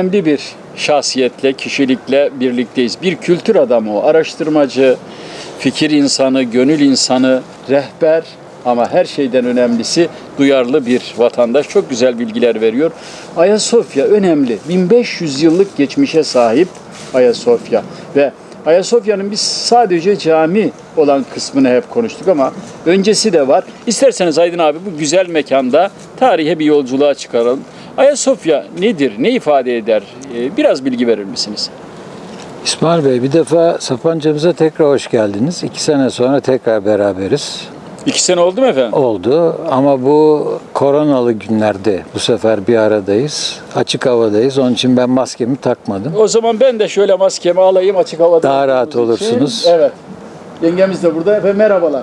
Önemli bir şahsiyetle, kişilikle birlikteyiz. Bir kültür adamı o, araştırmacı, fikir insanı, gönül insanı, rehber ama her şeyden önemlisi duyarlı bir vatandaş. Çok güzel bilgiler veriyor. Ayasofya önemli. 1500 yıllık geçmişe sahip Ayasofya ve Ayasofya'nın biz sadece cami olan kısmını hep konuştuk ama öncesi de var. İsterseniz Aydın abi bu güzel mekanda tarihe bir yolculuğa çıkaralım. Ayasofya nedir, ne ifade eder? Ee, Biraz bilgi verir misiniz? İsmail Bey bir defa Sapanca'mıza tekrar hoş geldiniz. İki sene sonra tekrar beraberiz. İki sene oldu mu efendim? Oldu ama bu koronalı günlerde bu sefer bir aradayız. Açık havadayız. Onun için ben maskemi takmadım. O zaman ben de şöyle maskemi alayım açık havada. Daha rahat olduğumuz için. olursunuz. Evet. Yengemiz de burada. Efendim merhabalar.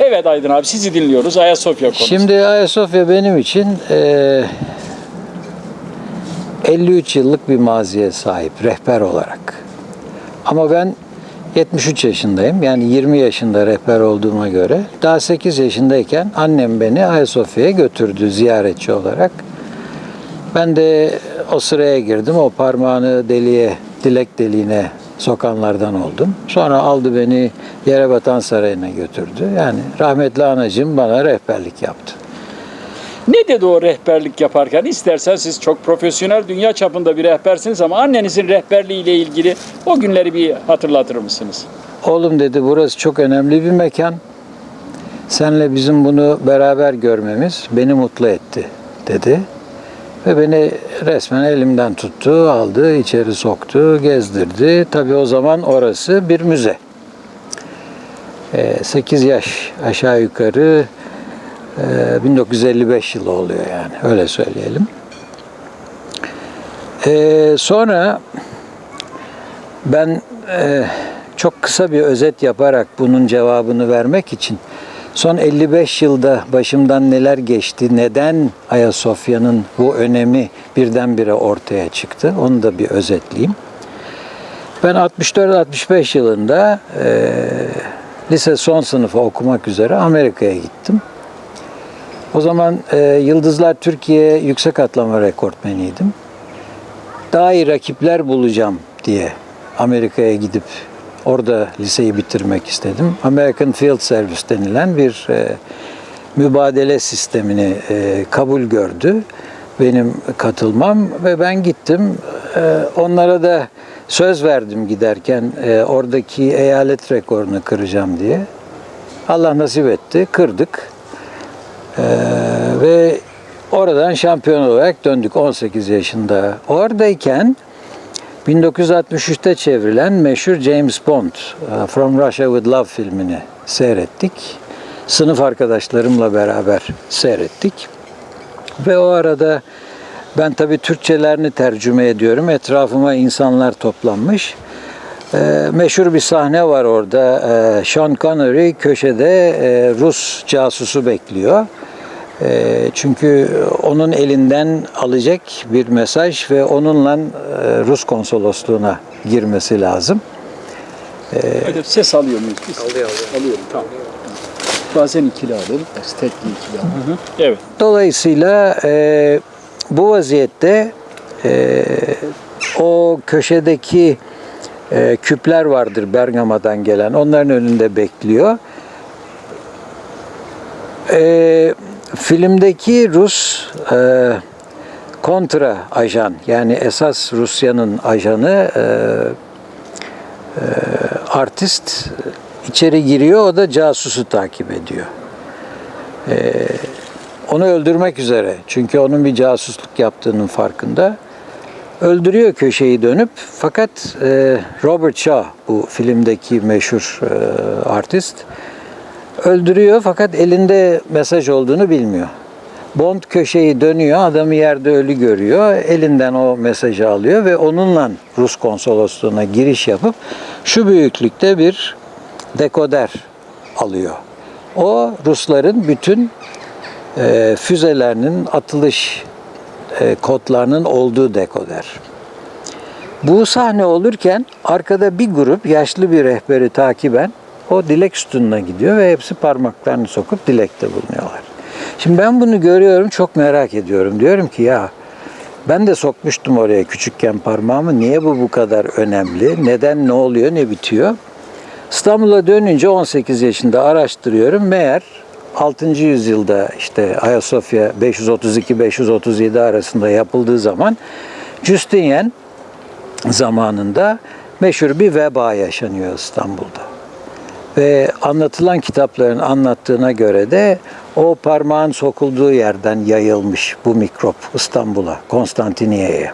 Evet Aydın abi sizi dinliyoruz. Ayasofya konusu. Şimdi Ayasofya benim için eee 53 yıllık bir maziye sahip rehber olarak. Ama ben 73 yaşındayım. Yani 20 yaşında rehber olduğuma göre daha 8 yaşındayken annem beni Ayasofya'ya götürdü ziyaretçi olarak. Ben de o sıraya girdim. O parmağını deliğe, dilek deliğine sokanlardan oldum. Sonra aldı beni Yerebatan Sarayı'na götürdü. Yani rahmetli anacığım bana rehberlik yaptı. Ne dedi o rehberlik yaparken? İstersen siz çok profesyonel dünya çapında bir rehbersiniz ama annenizin rehberliğiyle ilgili o günleri bir hatırlatır mısınız? Oğlum dedi burası çok önemli bir mekan. Senle bizim bunu beraber görmemiz beni mutlu etti dedi. Ve beni resmen elimden tuttu, aldı, içeri soktu, gezdirdi. Tabii o zaman orası bir müze. 8 yaş aşağı yukarı e, 1955 yılı oluyor yani öyle söyleyelim. E, sonra ben e, çok kısa bir özet yaparak bunun cevabını vermek için son 55 yılda başımdan neler geçti, neden Ayasofya'nın bu önemi birdenbire ortaya çıktı onu da bir özetleyeyim. Ben 64-65 yılında e, lise son sınıfı okumak üzere Amerika'ya gittim. O zaman e, Yıldızlar Türkiye yüksek atlama rekortmeniydim. Daha iyi rakipler bulacağım diye Amerika'ya gidip orada liseyi bitirmek istedim. American Field Service denilen bir e, mübadele sistemini e, kabul gördü benim katılmam ve ben gittim. E, onlara da söz verdim giderken e, oradaki eyalet rekorunu kıracağım diye. Allah nasip etti, kırdık. E, ve oradan şampiyon olarak döndük 18 yaşında. Oradayken 1963'te çevrilen meşhur James Bond e, From Russia with Love filmini seyrettik. Sınıf arkadaşlarımla beraber seyrettik. Ve o arada ben tabii Türkçelerini tercüme ediyorum. Etrafıma insanlar toplanmış. Ee, meşhur bir sahne var orada. Ee, Sean Connery köşede e, Rus casusu bekliyor. E, çünkü onun elinden alacak bir mesaj ve onunla e, Rus konsolosluğuna girmesi lazım. Hadi ses alıyor muyuz biz? Alıyor, alıyor. Alıyorum, tamam. Bazen ikili alır, tekli ikili alır. Evet. Dolayısıyla e, bu vaziyette e, o köşedeki e, küpler vardır Bergama'dan gelen. Onların önünde bekliyor. E, filmdeki Rus e, kontra ajan yani esas Rusya'nın ajanı e, e, artist içeri giriyor. O da casusu takip ediyor. E, onu öldürmek üzere. Çünkü onun bir casusluk yaptığının farkında. Öldürüyor köşeyi dönüp fakat e, Robert Shaw bu filmdeki meşhur e, artist öldürüyor fakat elinde mesaj olduğunu bilmiyor. Bond köşeyi dönüyor, adamı yerde ölü görüyor, elinden o mesajı alıyor ve onunla Rus konsolosluğuna giriş yapıp şu büyüklükte bir dekoder alıyor. O Rusların bütün e, füzelerinin atılış e, kodlarının olduğu dekoder. Bu sahne olurken arkada bir grup yaşlı bir rehberi takiben o dilek sütununa gidiyor ve hepsi parmaklarını sokup dilekte bulunuyorlar. Şimdi ben bunu görüyorum, çok merak ediyorum. Diyorum ki ya Ben de sokmuştum oraya küçükken parmağımı. Niye bu bu kadar önemli? Neden ne oluyor, ne bitiyor? İstanbul'a dönünce 18 yaşında araştırıyorum. Meğer 6. yüzyılda işte Ayasofya 532-537 arasında yapıldığı zaman Justinian zamanında meşhur bir veba yaşanıyor İstanbul'da. Ve anlatılan kitapların anlattığına göre de o parmağın sokulduğu yerden yayılmış bu mikrop İstanbul'a, Konstantiniyye'ye.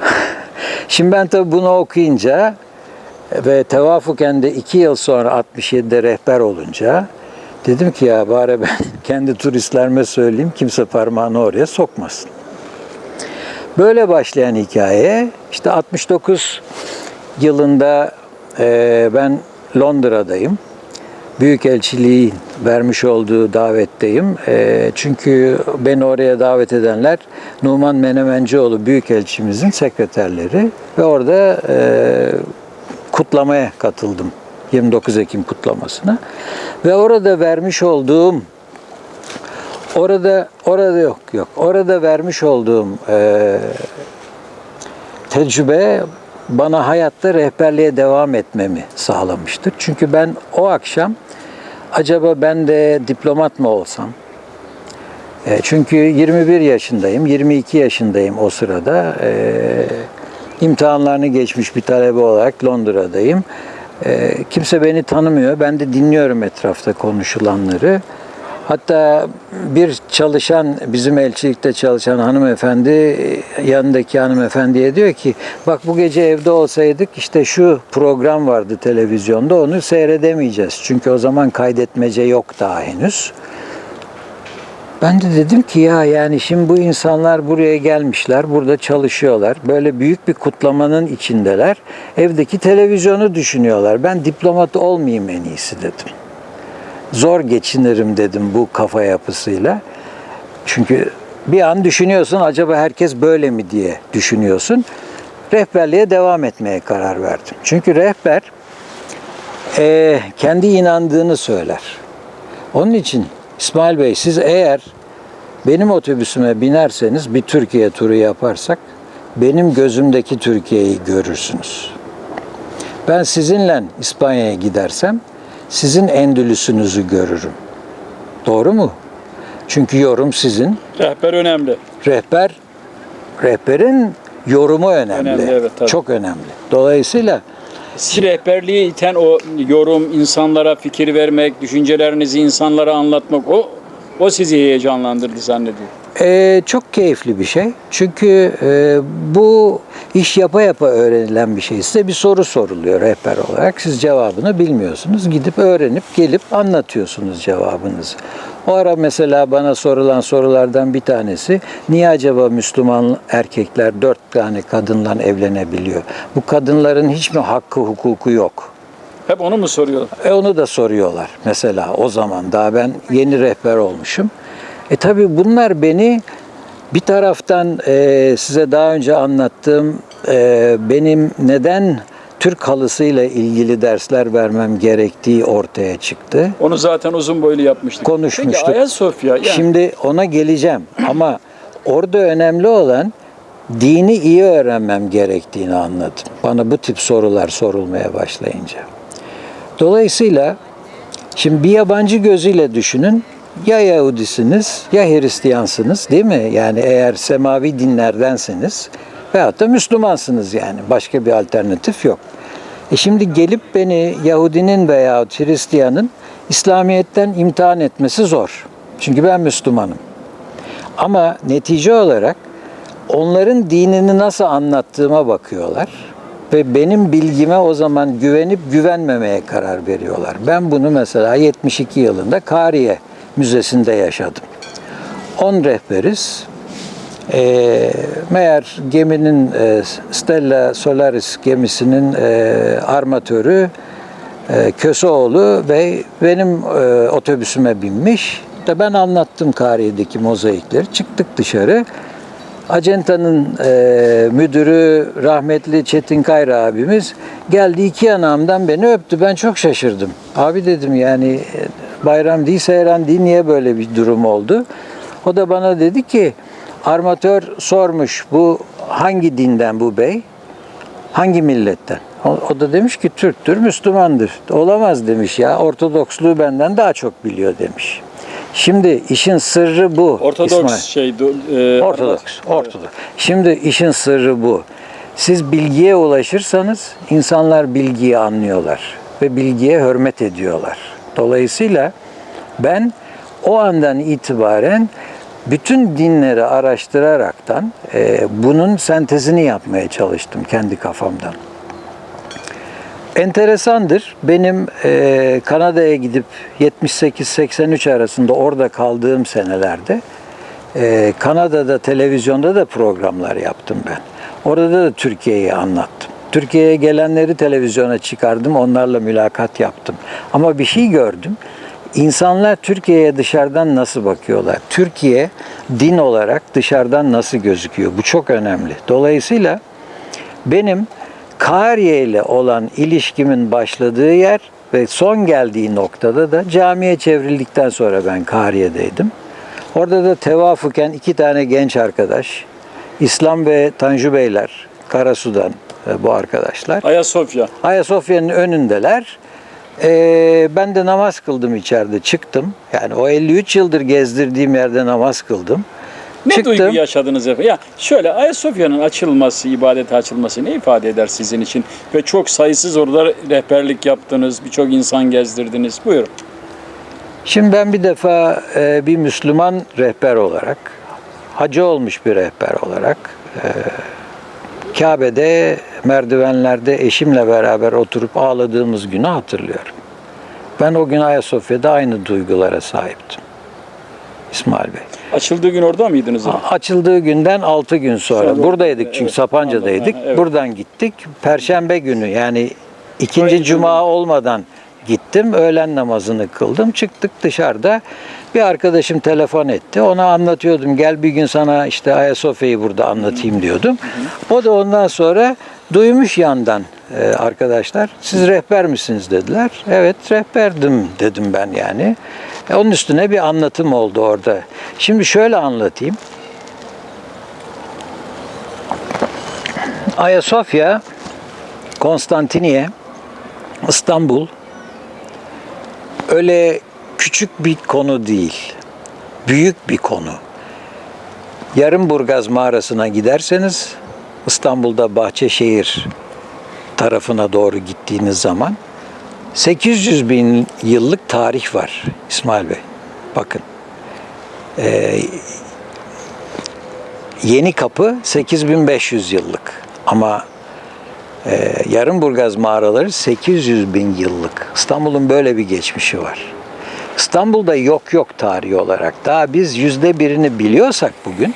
Şimdi ben tabii bunu okuyunca ve tevafuken de iki yıl sonra 67'de rehber olunca dedim ki ya bari ben kendi turistlerime söyleyeyim kimse parmağını oraya sokmasın. Böyle başlayan hikaye işte 69 yılında e, ben Londra'dayım. Büyükelçiliği vermiş olduğu davetteyim. E, çünkü beni oraya davet edenler Numan Menemencioğlu Büyükelçimizin sekreterleri ve orada e, kutlamaya katıldım. 29 Ekim kutlamasına. Ve orada vermiş olduğum orada orada yok yok. Orada vermiş olduğum e, tecrübe bana hayatta rehberliğe devam etmemi sağlamıştır. Çünkü ben o akşam acaba ben de diplomat mı olsam? E, çünkü 21 yaşındayım, 22 yaşındayım o sırada. E, imtihanlarını geçmiş bir talebe olarak Londra'dayım. E, kimse beni tanımıyor. Ben de dinliyorum etrafta konuşulanları. Hatta bir çalışan, bizim elçilikte çalışan hanımefendi yanındaki hanımefendiye diyor ki bak bu gece evde olsaydık işte şu program vardı televizyonda onu seyredemeyeceğiz. Çünkü o zaman kaydetmece yok daha henüz. Ben de dedim ki ya yani şimdi bu insanlar buraya gelmişler, burada çalışıyorlar. Böyle büyük bir kutlamanın içindeler. Evdeki televizyonu düşünüyorlar. Ben diplomat olmayayım en iyisi dedim. Zor geçinirim dedim bu kafa yapısıyla. Çünkü bir an düşünüyorsun acaba herkes böyle mi diye düşünüyorsun. Rehberliğe devam etmeye karar verdim. Çünkü rehber eee, kendi inandığını söyler. Onun için İsmail Bey siz eğer benim otobüsüme binerseniz bir Türkiye turu yaparsak benim gözümdeki Türkiye'yi görürsünüz. Ben sizinle İspanya'ya gidersem sizin Endülüs'ünüzü görürüm. Doğru mu? Çünkü yorum sizin. Rehber önemli. Rehber rehberin yorumu önemli. Önemli, evet, tabii. Çok önemli. Dolayısıyla Sizi rehberliği iten o yorum, insanlara fikir vermek, düşüncelerinizi insanlara anlatmak o o sizi heyecanlandırdı zannediyorum. Ee, çok keyifli bir şey. Çünkü e, bu iş yapa yapa öğrenilen bir şey. Size bir soru soruluyor rehber olarak. Siz cevabını bilmiyorsunuz. Gidip öğrenip gelip anlatıyorsunuz cevabınızı. O ara mesela bana sorulan sorulardan bir tanesi niye acaba Müslüman erkekler dört tane kadınla evlenebiliyor? Bu kadınların hiç mi hakkı hukuku yok? Hep onu mu soruyorlar? E onu da soruyorlar mesela o zaman. Daha ben yeni rehber olmuşum. E tabi bunlar beni bir taraftan e, size daha önce anlattığım e, benim neden Türk halısıyla ilgili dersler vermem gerektiği ortaya çıktı. Onu zaten uzun boylu yapmıştık. Konuşmuştuk. Peki Ayasofya yani Şimdi ona geleceğim ama orada önemli olan dini iyi öğrenmem gerektiğini anladım. Bana bu tip sorular sorulmaya başlayınca. Dolayısıyla şimdi bir yabancı gözüyle düşünün. Ya Yahudisiniz ya Hristiyansınız değil mi? Yani eğer semavi dinlerdenseniz veyahut da Müslümansınız yani. Başka bir alternatif yok. E şimdi gelip beni Yahudinin veya Hristiyanın İslamiyet'ten imtihan etmesi zor. Çünkü ben Müslümanım. Ama netice olarak onların dinini nasıl anlattığıma bakıyorlar ve benim bilgime o zaman güvenip güvenmemeye karar veriyorlar. Ben bunu mesela 72 yılında Kariye Müzesi'nde yaşadım. 10 rehberiz. E, meğer geminin e, Stella Solaris gemisinin e, armatörü e, Köseoğlu ve benim e, otobüsüme binmiş. De ben anlattım Kariye'deki mozaikleri. Çıktık dışarı. Acenta'nın e, müdürü rahmetli Çetin Kayra abimiz geldi iki yanağımdan beni öptü. Ben çok şaşırdım. Abi dedim yani e, bayram değil seyran değil niye böyle bir durum oldu? O da bana dedi ki Armatör sormuş bu hangi dinden bu bey? Hangi milletten? O, o da demiş ki Türktür, Müslümandır. Olamaz demiş ya. Ortodoksluğu benden daha çok biliyor demiş. Şimdi işin sırrı bu. Ortodoks İsmail. şey e, Ortodoks, Ortodoks. Şimdi işin sırrı bu. Siz bilgiye ulaşırsanız insanlar bilgiyi anlıyorlar ve bilgiye hürmet ediyorlar. Dolayısıyla ben o andan itibaren bütün dinleri araştıraraktan e, bunun sentezini yapmaya çalıştım kendi kafamdan. Enteresandır. Benim e, Kanada'ya gidip 78-83 arasında orada kaldığım senelerde e, Kanada'da televizyonda da programlar yaptım ben. Orada da Türkiye'yi anlattım. Türkiye'ye gelenleri televizyona çıkardım, onlarla mülakat yaptım. Ama bir şey gördüm. İnsanlar Türkiye'ye dışarıdan nasıl bakıyorlar? Türkiye din olarak dışarıdan nasıl gözüküyor? Bu çok önemli. Dolayısıyla benim Kariye ile olan ilişkimin başladığı yer ve son geldiği noktada da camiye çevrildikten sonra ben Kariye'deydim. Orada da tevafuken iki tane genç arkadaş, İslam ve Tanju Beyler, Karasu'dan e, bu arkadaşlar. Ayasofya. Ayasofya'nın önündeler. Ee, ben de namaz kıldım içeride, çıktım. Yani o 53 yıldır gezdirdiğim yerde namaz kıldım. Ne çıktım. duygu yaşadınız efendim? Ya şöyle Ayasofya'nın açılması, ibadete açılması ne ifade eder sizin için? Ve çok sayısız orada rehberlik yaptınız, birçok insan gezdirdiniz. Buyurun. Şimdi ben bir defa e, bir Müslüman rehber olarak, hacı olmuş bir rehber olarak e, Kabe'de merdivenlerde eşimle beraber oturup ağladığımız günü hatırlıyorum. Ben o gün Ayasofya'da aynı duygulara sahiptim. İsmail Bey. Açıldığı gün orada mıydınız? efendim? Açıldığı günden 6 gün sonra. Sonra- Buradaydık çünkü Evet, Sapanca'daydık. anladım. Evet. Buradan gittik. Perşembe günü yani ikinci cuma olmadan gittim. Öğlen namazını kıldım. Çıktık dışarıda. Bir arkadaşım telefon etti. Ona anlatıyordum. Gel bir gün sana işte Ayasofya'yı burada anlatayım diyordum. O da ondan sonra duymuş yandan e, arkadaşlar. Siz rehber misiniz dediler. Evet rehberdim dedim ben yani. E, onun üstüne bir anlatım oldu orada. Şimdi şöyle anlatayım. Ayasofya, Konstantiniye, İstanbul öyle küçük bir konu değil. Büyük bir konu. Yarımburgaz mağarasına giderseniz İstanbul'da Bahçeşehir tarafına doğru gittiğiniz zaman 800 bin yıllık tarih var İsmail Bey. Bakın. Ee, Yeni Kapı 8500 yıllık ama e, Yarımburgaz mağaraları 800 bin yıllık. İstanbul'un böyle bir geçmişi var. İstanbul'da yok yok tarihi olarak. Daha biz yüzde birini biliyorsak bugün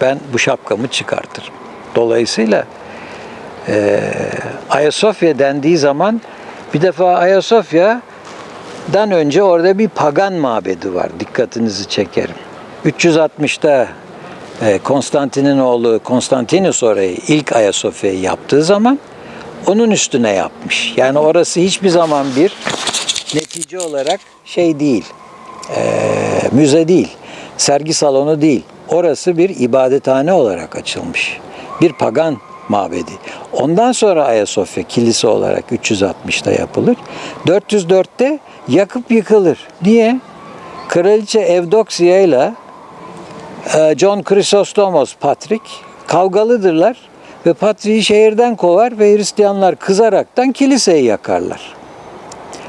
ben bu şapkamı çıkartırım. Dolayısıyla e, Ayasofya dendiği zaman bir defa Ayasofya'dan önce orada bir pagan mabedi var. Dikkatinizi çekerim. 360'ta e, Konstantin'in oğlu Konstantinus orayı ilk Ayasofya'yı yaptığı zaman onun üstüne yapmış. Yani orası hiçbir zaman bir netice olarak şey değil, e, müze değil, sergi salonu değil. Orası bir ibadethane olarak açılmış. Bir pagan mabedi. Ondan sonra Ayasofya kilise olarak 360'ta yapılır. 404'te yakıp yıkılır. Niye? Kraliçe Evdoksya ile John Chrysostomos Patrik kavgalıdırlar ve Patrik'i şehirden kovar ve Hristiyanlar kızaraktan kiliseyi yakarlar.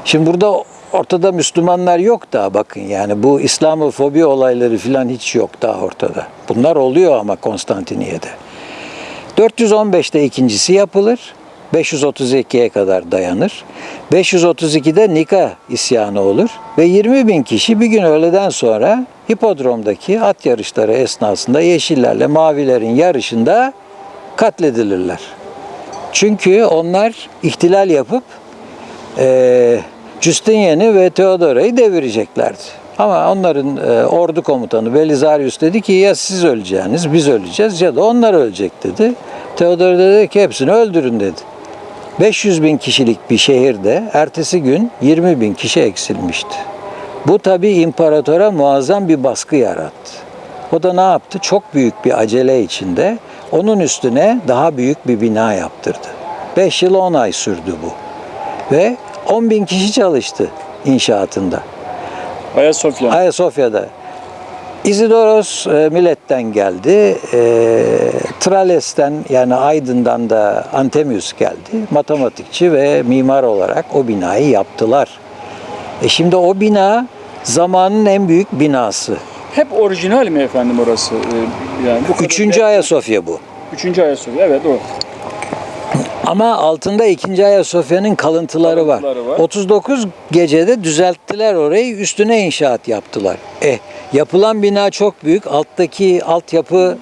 Şimdi burada ortada Müslümanlar yok daha bakın yani bu İslamofobi olayları falan hiç yok daha ortada. Bunlar oluyor ama Konstantiniye'de. 415'te ikincisi yapılır. 532'ye kadar dayanır. 532'de Nika isyanı olur ve 20 bin kişi bir gün öğleden sonra hipodromdaki at yarışları esnasında yeşillerle mavilerin yarışında katledilirler. Çünkü onlar ihtilal yapıp e, Justinian'i ve Theodora'yı devireceklerdi. Ama onların e, ordu komutanı Belisarius dedi ki ya siz öleceğiniz, biz öleceğiz ya da onlar ölecek dedi. Theodor dedi ki hepsini öldürün dedi. 500 bin kişilik bir şehirde ertesi gün 20 bin kişi eksilmişti. Bu tabi imparatora muazzam bir baskı yarattı. O da ne yaptı? Çok büyük bir acele içinde onun üstüne daha büyük bir bina yaptırdı. 5 yıl 10 ay sürdü bu. Ve 10 bin kişi çalıştı inşaatında. Ayasofya. Ayasofya'da. Isidoros e, milletten geldi. E, Trales'ten yani Aydın'dan da Antemius geldi. Matematikçi ve mimar olarak o binayı yaptılar. E şimdi o bina zamanın en büyük binası. Hep orijinal mi efendim orası? Ee, Yani bu Üçüncü Ayasofya bu. Üçüncü Ayasofya. Evet o. Ama altında ikinci Ayasofya'nın kalıntıları var. Kalıntıları var. 39 gecede düzelttiler orayı, üstüne inşaat yaptılar. Eh, yapılan bina çok büyük, alttaki altyapı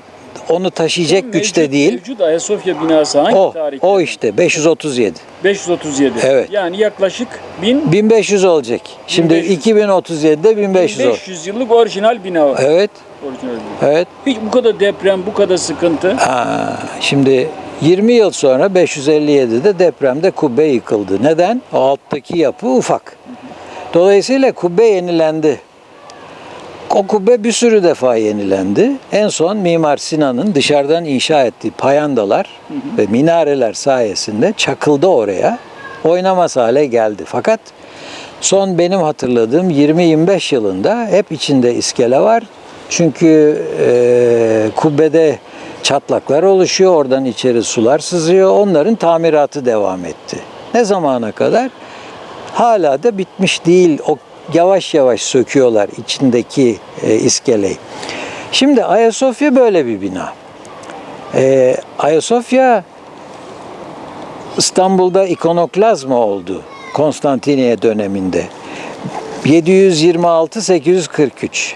onu taşıyacak güçte Mevcut- değil. Mevcut Ayasofya binası hangi O, tarihte? o işte 537. 537. Evet. Yani yaklaşık 1000 1500 olacak. Şimdi 1500. 2037'de 1500 olur. 1500 yıllık orijinal bina var. Evet, Orijinal bina. evet. Hiç bu kadar deprem, bu kadar sıkıntı. Aa, şimdi 20 yıl sonra 557'de depremde kubbe yıkıldı. Neden? O alttaki yapı ufak. Dolayısıyla kubbe yenilendi. O kubbe bir sürü defa yenilendi. En son Mimar Sinan'ın dışarıdan inşa ettiği payandalar ve minareler sayesinde çakıldı oraya. Oynamaz hale geldi. Fakat son benim hatırladığım 20-25 yılında hep içinde iskele var. Çünkü e, kubbede çatlaklar oluşuyor. Oradan içeri sular sızıyor. Onların tamiratı devam etti. Ne zamana kadar? hala da bitmiş değil. O yavaş yavaş söküyorlar içindeki e, iskeleyi. Şimdi Ayasofya böyle bir bina. E, Ayasofya İstanbul'da ikonoklazma oldu Konstantiniye döneminde. 726-843.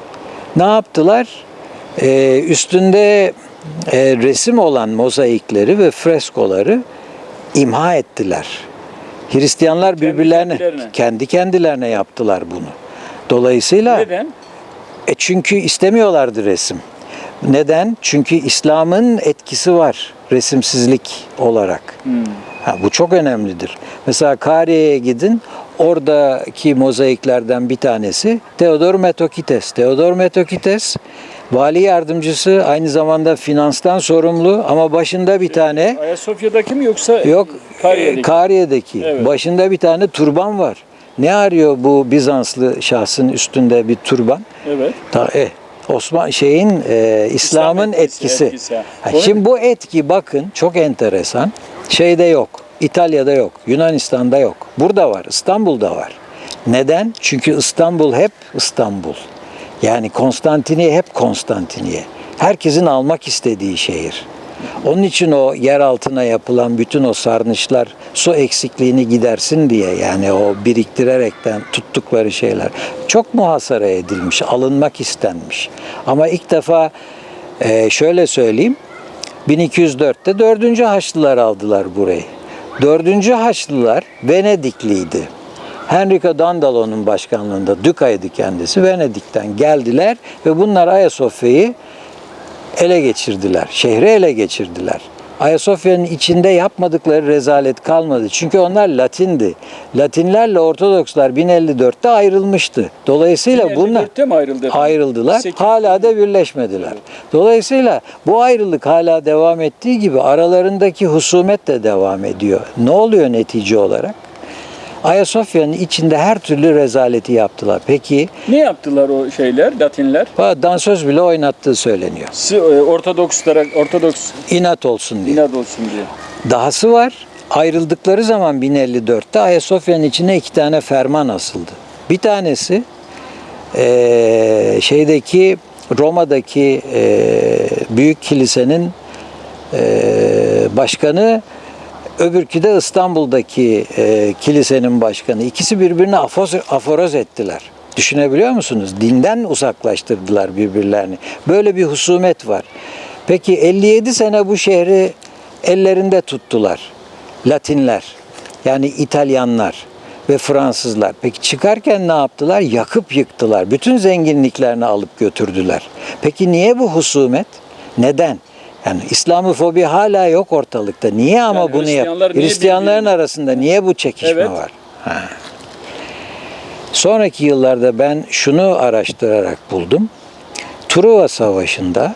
Ne yaptılar? E, üstünde e, resim olan mozaikleri ve freskoları imha ettiler. Hristiyanlar birbirlerine kendilerine. kendi kendilerine yaptılar bunu. Dolayısıyla Neden? e çünkü istemiyorlardı resim. Neden? Çünkü İslam'ın etkisi var resimsizlik olarak. Hmm. Ha, bu çok önemlidir. Mesela Kariye'ye gidin. Oradaki mozaiklerden bir tanesi Theodor Metokites. Theodor Metokites vali yardımcısı aynı zamanda finanstan sorumlu ama başında bir tane Ayasofya'daki mi yoksa Yok, Kariye'deki? e, Kariye'deki. Evet. Başında bir tane turban var. Ne arıyor bu Bizanslı şahsın üstünde bir turban? evet. Ta, e, Osman şeyin e, İslam'ın etkisi, etkisi. etkisi, ha. Şimdi bu etki bakın çok enteresan. Şeyde yok. İtalya'da yok. Yunanistan'da yok. Burada var. İstanbul'da var. Neden? Çünkü İstanbul hep İstanbul. Yani Konstantiniye hep Konstantiniye. Herkesin almak istediği şehir. Onun için o yer altına yapılan bütün o sarnıçlar su eksikliğini gidersin diye yani o biriktirerekten tuttukları şeyler çok muhasara edilmiş, alınmak istenmiş. Ama ilk defa e, şöyle söyleyeyim 1204'te 4. Haçlılar aldılar burayı. 4. Haçlılar Venedikliydi. Henrico Dandalo'nun başkanlığında Dükay'dı kendisi. Venedik'ten geldiler ve bunlar Ayasofya'yı ele geçirdiler. Şehri ele geçirdiler. Ayasofya'nın içinde yapmadıkları rezalet kalmadı. Çünkü onlar Latindi. Latinlerle Ortodokslar 1054'te ayrılmıştı. Dolayısıyla bunlar 54'te mi ayrıldı? ayrıldılar. Sekiz- Hala da birleşmediler. Dolayısıyla bu ayrılık hala devam ettiği gibi aralarındaki husumet de devam ediyor. Ne oluyor netice olarak? Ayasofya'nın içinde her türlü rezaleti yaptılar. Peki Ne yaptılar o şeyler, Latinler? dansöz bile oynattığı söyleniyor. Si- e, Ortodokslara, Ortodoks İnat olsun diye. inat olsun diye. Dahası var. Ayrıldıkları zaman 1054'te Ayasofya'nın içine iki tane ferman asıldı. Bir tanesi eee, şeydeki Roma'daki eee, büyük kilisenin eee, başkanı öbürkü de İstanbul'daki eee, kilisenin başkanı. İkisi birbirine afoz, aforoz ettiler. Düşünebiliyor musunuz? Dinden uzaklaştırdılar birbirlerini. Böyle bir husumet var. Peki 57 sene bu şehri ellerinde tuttular. Latinler. Yani İtalyanlar ve Fransızlar. Peki çıkarken ne yaptılar? Yakıp yıktılar. Bütün zenginliklerini alıp götürdüler. Peki niye bu husumet? Neden? Yani İslamofobi hala yok ortalıkta. Niye ama Yani bunu yap? Niye Hristiyanların birbirini- arasında niye bu çekişme Evet. var? Ha. Sonraki yıllarda ben şunu araştırarak buldum. Truva Savaşı'nda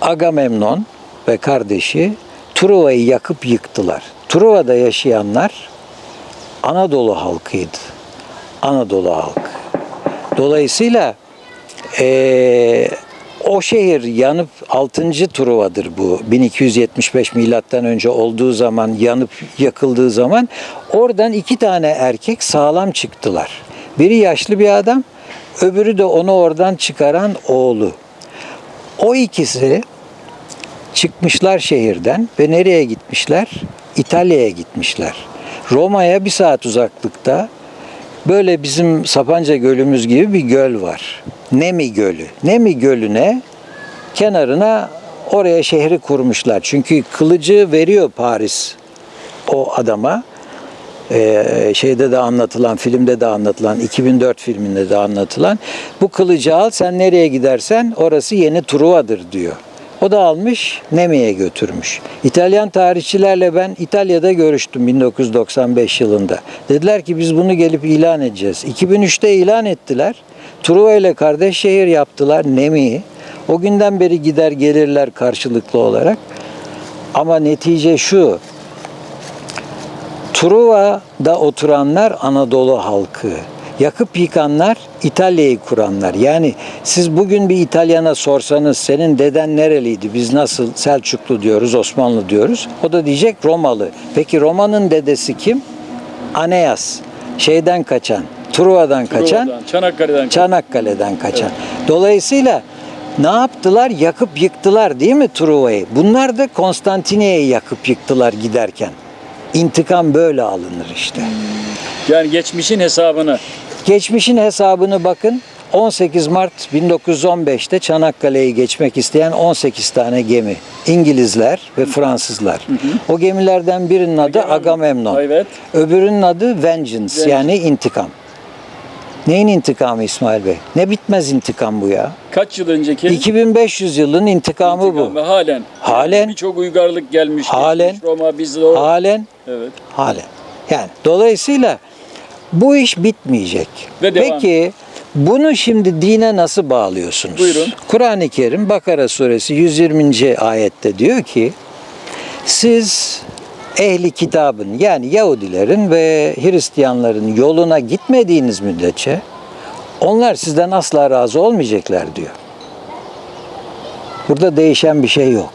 Agamemnon ve kardeşi Truva'yı yakıp yıktılar. Truva'da yaşayanlar Anadolu halkıydı. Anadolu halkı. Dolayısıyla eee, o şehir yanıp 6. Truva'dır bu. 1275 milattan önce olduğu zaman yanıp yakıldığı zaman oradan iki tane erkek sağlam çıktılar. Biri yaşlı bir adam, öbürü de onu oradan çıkaran oğlu. O ikisi çıkmışlar şehirden ve nereye gitmişler? İtalya'ya gitmişler. Roma'ya bir saat uzaklıkta böyle bizim Sapanca Gölümüz gibi bir göl var. Nemi Gölü. Nemi Gölü'ne kenarına oraya şehri kurmuşlar. Çünkü kılıcı veriyor Paris o adama. Ee, şeyde de anlatılan, filmde de anlatılan, 2004 filminde de anlatılan bu kılıcı al sen nereye gidersen orası yeni Truva'dır diyor. O da almış Nemi'ye götürmüş. İtalyan tarihçilerle ben İtalya'da görüştüm 1995 yılında. Dediler ki biz bunu gelip ilan edeceğiz. 2003'te ilan ettiler. Truva ile kardeş şehir yaptılar Nemi'yi. O günden beri gider gelirler karşılıklı olarak. Ama netice şu. Truva'da oturanlar Anadolu halkı. Yakıp yıkanlar İtalya'yı kuranlar. Yani siz bugün bir İtalyana sorsanız senin deden nereliydi? Biz nasıl Selçuklu diyoruz, Osmanlı diyoruz. O da diyecek Romalı. Peki Roma'nın dedesi kim? Aeneas. Şeyden kaçan, Truva'dan kaçan, Çanakkale'den Çanakkale'den kaçan. Dolayısıyla ne yaptılar? Yakıp yıktılar değil mi Truva'yı? Bunlar da Konstantiniye'yi yakıp yıktılar giderken. İntikam böyle alınır işte. Yani geçmişin hesabını Geçmişin hesabını bakın. 18 Mart 1915'te Çanakkale'yi geçmek isteyen 18 tane gemi. İngilizler ve Fransızlar. O gemilerden birinin adı Agamemnon. Evet. Öbürünün adı Vengeance yani intikam. Neyin intikamı İsmail Bey? Ne bitmez intikam bu ya? kaç yıl önceki 2500 yılın intikamı intikam bu. halen Halen. birçok uygarlık gelmiş. Halen. geçmiş, Roma biz o Halen evet. Halen. Yani dolayısıyla bu iş bitmeyecek. Ve devam. Peki bunu şimdi dine nasıl bağlıyorsunuz? Buyurun. Kur'an-ı Kerim Bakara suresi 120. ayette diyor ki siz ehli kitabın yani Yahudilerin ve Hristiyanların yoluna gitmediğiniz müddetçe onlar sizden asla razı olmayacaklar diyor. Burada değişen bir şey yok.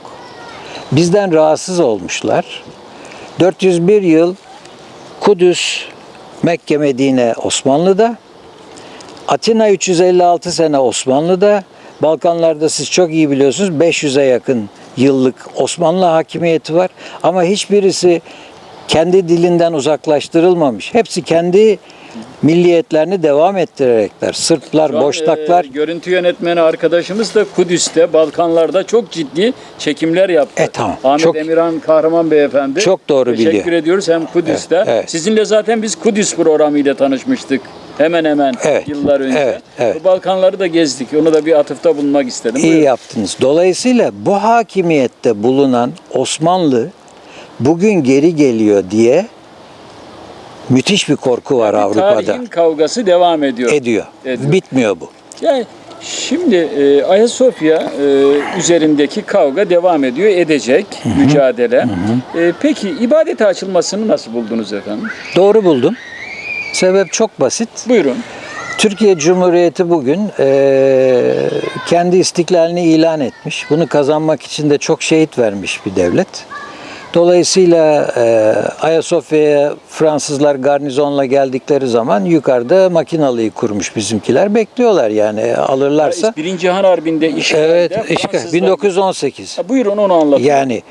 Bizden rahatsız olmuşlar. 401 yıl Kudüs, Mekke, Medine Osmanlı'da. Atina 356 sene Osmanlı'da. Balkanlarda siz çok iyi biliyorsunuz 500'e yakın yıllık Osmanlı hakimiyeti var. Ama hiçbirisi kendi dilinden uzaklaştırılmamış. Hepsi kendi milliyetlerini devam ettirerekler. Sırplar, Şu an, Boşnaklar. e, görüntü yönetmeni arkadaşımız da Kudüs'te, Balkanlarda çok ciddi çekimler yaptı. E, tamam. Ahmet Çok- Emirhan Kahraman Beyefendi. Çok doğru Teşekkür biliyor. ediyoruz hem Kudüs'te. Evet, evet. Sizinle zaten biz Kudüs programıyla tanışmıştık. Hemen hemen Evet, yıllar önce. evet, evet. Bu Balkanları da gezdik. Onu da bir atıfta bulunmak istedim. İyi Buyurun. yaptınız. Dolayısıyla bu hakimiyette bulunan Osmanlı bugün geri geliyor diye müthiş bir korku var Bir Avrupa'da. Tarihin kavgası devam ediyor. Ediyor. Ediyor. Bitmiyor bu. Yani şimdi e, Ayasofya e, üzerindeki kavga devam ediyor, edecek mücadele. E, peki ibadete açılmasını nasıl buldunuz efendim? Doğru buldum. Sebep çok basit. Buyurun. Türkiye Cumhuriyeti bugün eee, kendi istiklalini ilan etmiş. Bunu kazanmak için de çok şehit vermiş bir devlet. Dolayısıyla eee Ayasofya'ya Fransızlar garnizonla geldikleri zaman yukarıda makinalıyı kurmuş bizimkiler. Bekliyorlar yani alırlarsa. Birinci Cihan Harbi'nde işgalde Evet, işgal. Fransızlar- 1918. Ha, Buyurun onu anlatın. Yani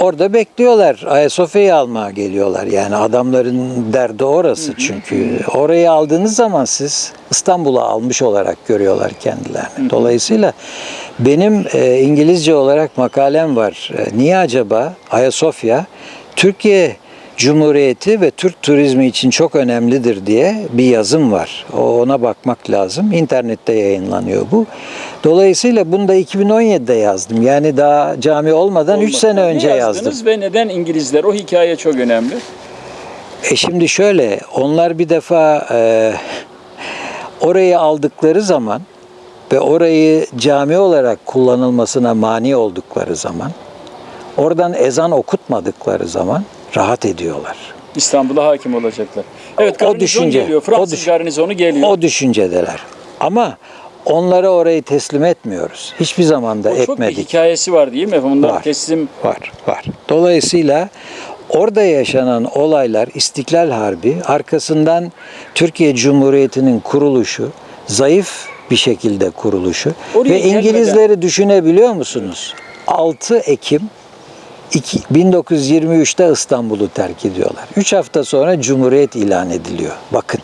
orada bekliyorlar. Ayasofya'yı almaya geliyorlar. Yani adamların derdi orası çünkü. Orayı aldığınız zaman siz İstanbul'u almış olarak görüyorlar kendilerini. Dolayısıyla benim e, İngilizce olarak makalem var. E, niye acaba Ayasofya Türkiye Cumhuriyeti ve Türk turizmi için çok önemlidir diye bir yazım var. Ona bakmak lazım. İnternette yayınlanıyor bu. Dolayısıyla bunu da 2017'de yazdım. Yani daha cami olmadan 3 Olmadı. sene Ne önce yazdınız yazdım. ve neden İngilizler? O hikaye çok önemli. E şimdi şöyle, onlar bir defa e, orayı aldıkları zaman ve orayı cami olarak kullanılmasına mani oldukları zaman, oradan ezan okutmadıkları zaman rahat ediyorlar. İstanbul'a hakim olacaklar. Evet, O düşünce, geliyor. o düş- garnizonu geliyor. O düşüncedeler. Ama onlara orayı teslim etmiyoruz. Hiçbir zaman da O çok bir etmedik. hikayesi var değil mi? Bunlar Var. teslim Var, var. Dolayısıyla orada yaşanan olaylar İstiklal Harbi, arkasından Türkiye Cumhuriyeti'nin kuruluşu, zayıf bir şekilde kuruluşu Oraya ve İngilizleri düşünebiliyor musunuz? 6 Ekim 1923'te İstanbul'u terk ediyorlar. 3 hafta sonra Cumhuriyet ilan ediliyor. Bakın.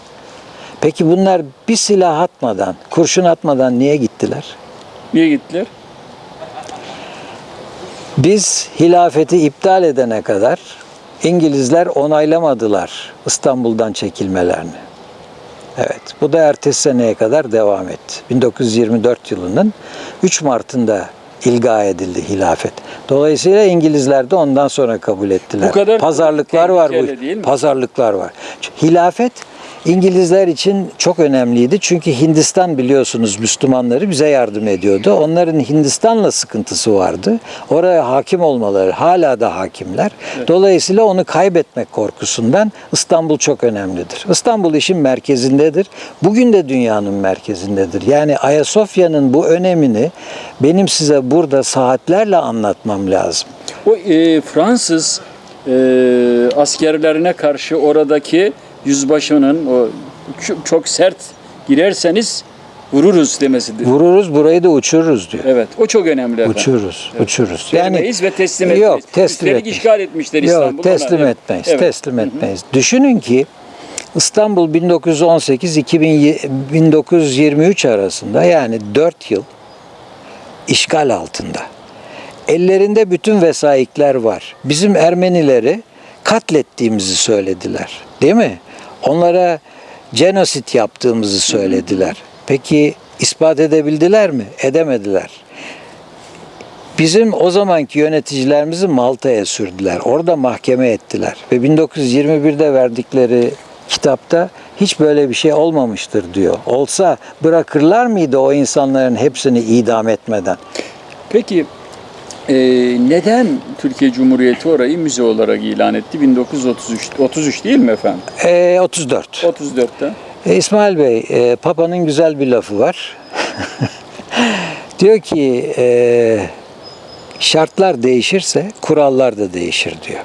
Peki bunlar bir silah atmadan, kurşun atmadan niye gittiler? niye gittiler? Biz hilafeti iptal edene kadar İngilizler onaylamadılar İstanbul'dan çekilmelerini. Evet, bu da ertesi seneye kadar devam etti. 1924 yılının 3 Mart'ında ilga edildi hilafet. Dolayısıyla İngilizler de ondan sonra kabul ettiler. Bu kadar pazarlıklar var tehlikeli değil bu. mi? Pazarlıklar var. Hilafet İngilizler için çok önemliydi. Çünkü Hindistan biliyorsunuz Müslümanları bize yardım ediyordu. Onların Hindistan'la sıkıntısı vardı. Oraya hakim olmaları hala da hakimler. Dolayısıyla onu kaybetmek korkusundan İstanbul çok önemlidir. İstanbul işin merkezindedir. Bugün de dünyanın merkezindedir. Yani Ayasofya'nın bu önemini benim size burada saatlerle anlatmam lazım. O e, Fransız e, askerlerine karşı oradaki yüzbaşının o çok, çok sert girerseniz vururuz demesidir. Vururuz burayı da uçururuz diyor. Evet, o çok önemli efendim. Uçururuz, uçururuz. Vermeyiz ve teslim etmeyiz. Yok, teslim Üstelik etmeyiz. işgal etmişler Yok, İstanbul'u. teslim ona. etmeyiz, Evet. teslim etmeyiz. Düşünün ki İstanbul 1918-1923 arasında yani 4 yıl işgal altında. Ellerinde bütün vesayikler var. Bizim Ermenileri katlettiğimizi söylediler. Değil mi? Onlara genosit yaptığımızı söylediler. Peki ispat edebildiler mi? Edemediler. Bizim o zamanki yöneticilerimizi Malta'ya sürdüler. Orada mahkeme ettiler. Ve 1921'de verdikleri kitapta hiç böyle bir şey olmamıştır diyor. Olsa bırakırlar mıydı o insanların hepsini idam etmeden? Peki e, neden Türkiye Cumhuriyeti orayı müze olarak ilan etti? 1933 33 değil mi efendim? Ee, 34. 34'te. E, İsmail Bey, e, Papa'nın güzel bir lafı var. diyor ki e, şartlar değişirse kurallar da değişir diyor.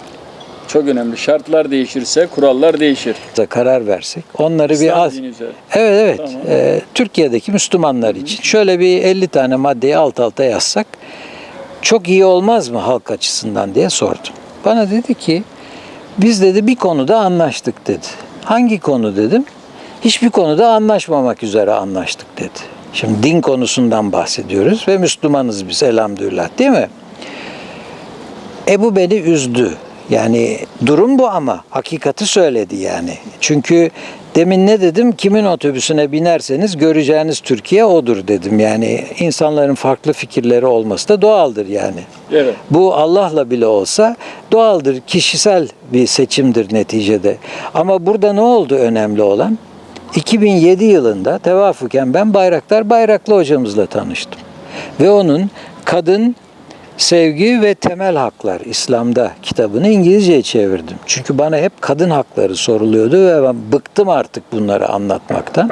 Çok önemli. Şartlar değişirse kurallar değişir. Da karar versek onları bir az... Evet evet. Tamam. E, Türkiye'deki Müslümanlar için şöyle bir 50 tane maddeyi alt alta yazsak çok iyi olmaz mı halk açısından diye sordum. Bana dedi ki biz dedi bir konuda anlaştık dedi. Hangi konu dedim. Hiçbir konuda anlaşmamak üzere anlaştık dedi. Şimdi din konusundan bahsediyoruz ve Müslümanız biz elhamdülillah değil mi? E bu beni üzdü. Yani durum bu ama hakikati söyledi yani. Çünkü demin ne dedim? Kimin otobüsüne binerseniz göreceğiniz Türkiye odur dedim. Yani insanların farklı fikirleri olması da doğaldır yani. Evet. Bu Allah'la bile olsa doğaldır, kişisel bir seçimdir neticede. Ama burada ne oldu önemli olan? 2007 yılında tevafuken ben Bayraktar Bayraklı hocamızla tanıştım. Ve onun kadın Sevgi ve Temel Haklar İslam'da kitabını İngilizceye çevirdim. Çünkü bana hep kadın hakları soruluyordu ve ben bıktım artık bunları anlatmaktan.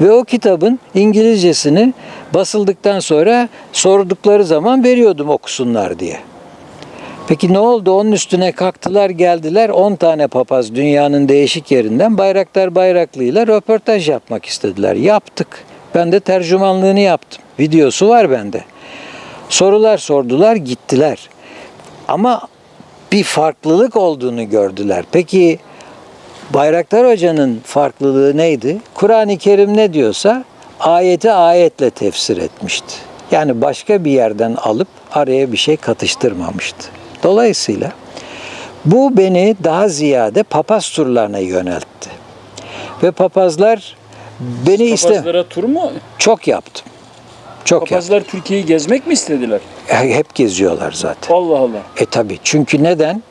Ve o kitabın İngilizcesini basıldıktan sonra sordukları zaman veriyordum okusunlar diye. Peki ne oldu? Onun üstüne kalktılar geldiler 10 tane papaz dünyanın değişik yerinden Bayraktar Bayraklı ile röportaj yapmak istediler. Yaptık. Ben de tercümanlığını yaptım. Videosu var bende. Sorular sordular gittiler. Ama bir farklılık olduğunu gördüler. Peki Bayraktar Hoca'nın farklılığı neydi? Kur'an-ı Kerim ne diyorsa ayeti ayetle tefsir etmişti. Yani başka bir yerden alıp araya bir şey katıştırmamıştı. Dolayısıyla bu beni daha ziyade papaz turlarına yöneltti. Ve papazlar beni iste Papazlara tur mu? çok yaptım. Çok. Papazlar Türkiye'yi gezmek mi istediler? Hep geziyorlar zaten. Allah Allah. E tabi çünkü neden?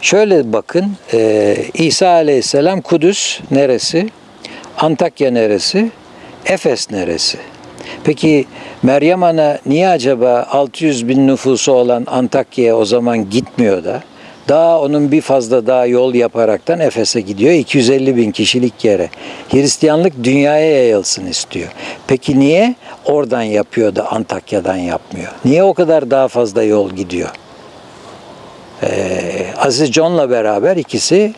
Şöyle bakın e, İsa Aleyhisselam Kudüs neresi? Antakya neresi? Efes neresi? Peki Meryem Ana niye acaba 600 bin nüfusu olan Antakya'ya o zaman gitmiyor da daha onun bir fazla daha yol yaparaktan Efes'e gidiyor 250 bin kişilik yere. Hristiyanlık dünyaya yayılsın istiyor. Peki niye oradan yapıyor da Antakya'dan yapmıyor? Niye o kadar daha fazla yol gidiyor? Ee, Aziz John'la beraber ikisi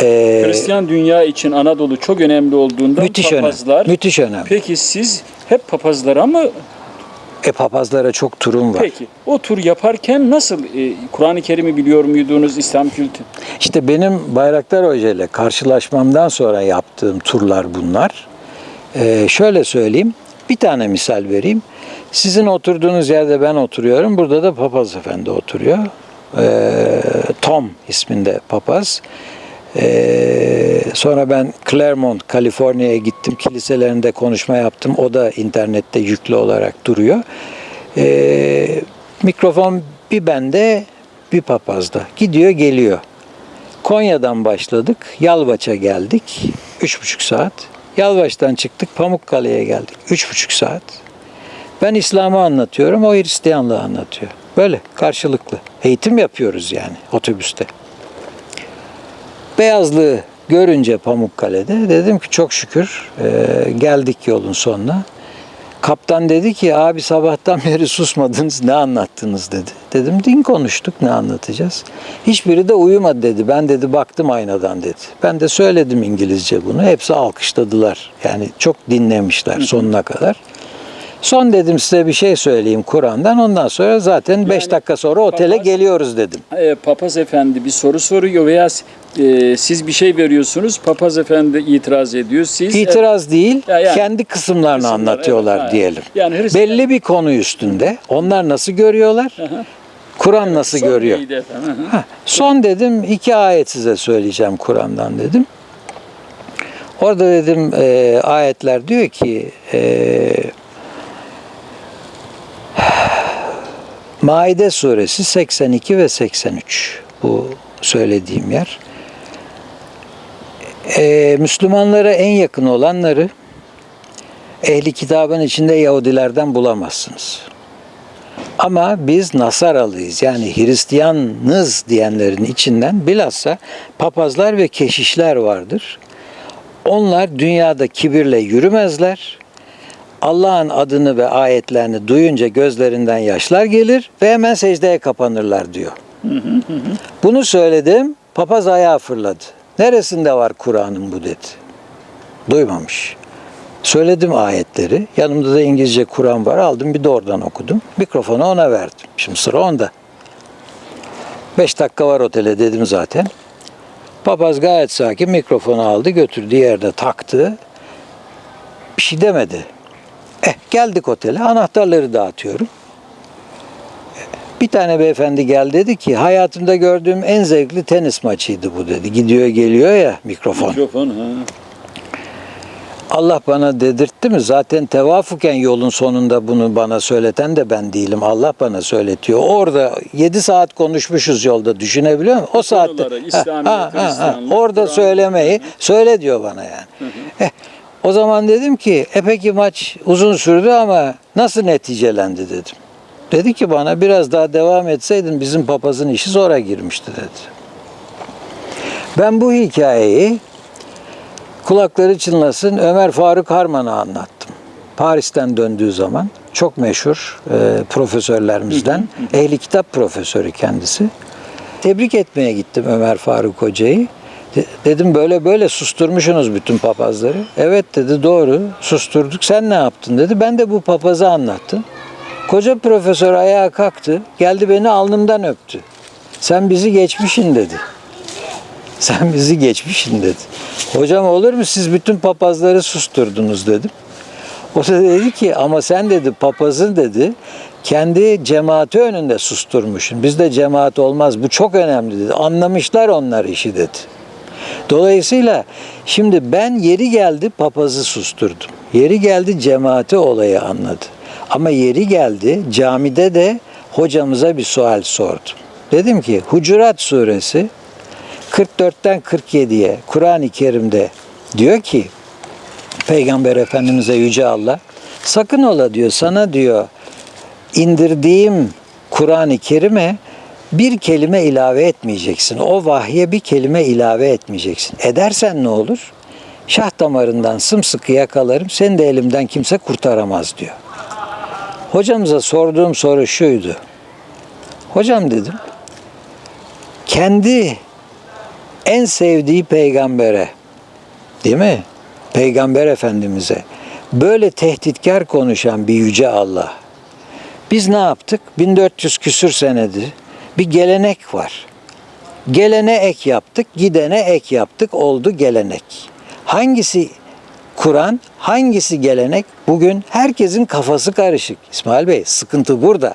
e, Hristiyan dünya için Anadolu çok önemli olduğundan müthiş önemli. papazlar. Müthiş önemli. Peki siz hep papazlara mı? E papazlara çok turum var. Peki o tur yaparken nasıl e, Kur'an-ı Kerim'i biliyor muydunuz İslam kültürü? İşte benim Bayraktar Hoca ile karşılaşmamdan sonra yaptığım turlar bunlar. Ee, şöyle söyleyeyim, bir tane misal vereyim. Sizin oturduğunuz yerde ben oturuyorum, burada da papaz efendi oturuyor. Ee, Tom isminde papaz. Ee, sonra ben Claremont, Kaliforniya'ya gittim. Kiliselerinde konuşma yaptım. O da internette yüklü olarak duruyor. Ee, mikrofon bir bende, bir papazda. Gidiyor, geliyor. Konya'dan başladık. Yalvaç'a geldik. Üç buçuk saat. Yalvaç'tan çıktık. Pamukkale'ye geldik. Üç buçuk saat. Ben İslam'ı anlatıyorum. O Hristiyanlığı anlatıyor. Böyle karşılıklı. Eğitim yapıyoruz yani otobüste. Beyazlığı görünce Pamukkale'de dedim ki çok şükür e, geldik yolun sonuna. Kaptan dedi ki abi sabahtan beri susmadınız ne anlattınız dedi. Dedim din konuştuk ne anlatacağız. Hiçbiri de uyumadı dedi. Ben dedi baktım aynadan dedi. Ben de söyledim İngilizce bunu. Hepsi alkışladılar. Yani çok dinlemişler sonuna kadar. Son dedim size bir şey söyleyeyim Kur'an'dan. Ondan sonra zaten 5 Yani dakika sonra otele papaz- geliyoruz dedim. E, papaz efendi bir soru soruyor veya e, siz bir şey veriyorsunuz. Papaz efendi itiraz ediyor. Siz İtiraz değil, Ya yani- kendi kısımlarını Kısımlar, anlatıyorlar evet, diyelim. Yani Hristiyan- Belli bir konu üstünde. Onlar nasıl görüyorlar? Kur'an nasıl Son görüyor? Ha, son dedim iki ayet size söyleyeceğim Kur'an'dan dedim. Orada dedim e, ayetler diyor ki e, Maide suresi 82 ve 83 bu söylediğim yer. E, Müslümanlara en yakın olanları ehli kitabın içinde Yahudilerden bulamazsınız. Ama biz Nasaralıyız yani Hristiyanız diyenlerin içinden bilhassa papazlar ve keşişler vardır. Onlar dünyada kibirle yürümezler. Allah'ın adını ve ayetlerini duyunca gözlerinden yaşlar gelir ve hemen secdeye kapanırlar diyor. Bunu söyledim, papaz ayağa fırladı. Neresinde var Kur'an'ın bu dedi. Duymamış. Söyledim ayetleri. Yanımda da İngilizce Kur'an var. Aldım bir de oradan okudum. Mikrofonu ona verdim. Şimdi sıra onda. Beş dakika var otele dedim zaten. Papaz gayet sakin mikrofonu aldı götürdü yerde taktı. Bir şey demedi. Eh geldik otele anahtarları dağıtıyorum. Bir tane beyefendi gel dedi ki hayatımda gördüğüm en zevkli tenis maçıydı bu dedi. Gidiyor geliyor ya mikrofon. Mikrofon. Ha. Allah bana dedirtti mi? Zaten tevafuken yolun sonunda bunu bana söyleten de ben değilim. Allah bana söyletiyor. Orada 7 saat konuşmuşuz yolda düşünebiliyor musun? O saatte Hristiyanlık, orada söylemeyi söyle diyor bana yani. Eh, o zaman dedim ki e peki maç uzun sürdü ama nasıl neticelendi dedim. Dedi ki bana biraz daha devam etseydin bizim papazın işi zora girmişti dedi. Ben bu hikayeyi kulakları çınlasın Ömer Faruk Harman'a anlattım. Paris'ten döndüğü zaman çok meşhur e, profesörlerimizden, ehli kitap profesörü kendisi. Tebrik etmeye gittim Ömer Faruk Hoca'yı. De- dedim böyle böyle susturmuşsunuz bütün papazları. Evet dedi doğru susturduk. Sen ne yaptın dedi. Ben de bu papazı anlattım. Koca profesör ayağa kalktı. Geldi beni alnımdan öptü. Sen bizi geçmişin dedi. Sen bizi geçmişsin dedi. Hocam olur mu siz bütün papazları susturdunuz dedim. O da dedi ki ama sen dedi papazın dedi kendi cemaati önünde susturmuşsun. Bizde cemaat olmaz bu çok önemli dedi. Anlamışlar onlar işi dedi. Dolayısıyla şimdi ben yeri geldi papazı susturdum. Yeri geldi cemaati olayı anladı. Ama yeri geldi camide de hocamıza bir sual sordum. Dedim ki Hucurat suresi 44'ten 47'ye Kur'an-ı Kerim'de diyor ki Peygamber Efendimiz'e Yüce Allah Sakın ola diyor sana diyor indirdiğim Kur'an-ı Kerim'e bir kelime ilave etmeyeceksin. O vahye bir kelime ilave etmeyeceksin. Edersen ne olur? Şah damarından sımsıkı yakalarım, seni de elimden kimse kurtaramaz diyor. Hocamıza sorduğum soru şuydu. Hocam dedim, kendi en sevdiği peygambere, değil mi? Peygamber Efendimiz'e böyle tehditkar konuşan bir yüce Allah. Biz ne yaptık? 1400 küsür senedir bir gelenek var. Gelene ek yaptık, gidene ek yaptık, oldu gelenek. Hangisi Kur'an, hangisi gelenek? Bugün herkesin kafası karışık. İsmail Bey, sıkıntı burada.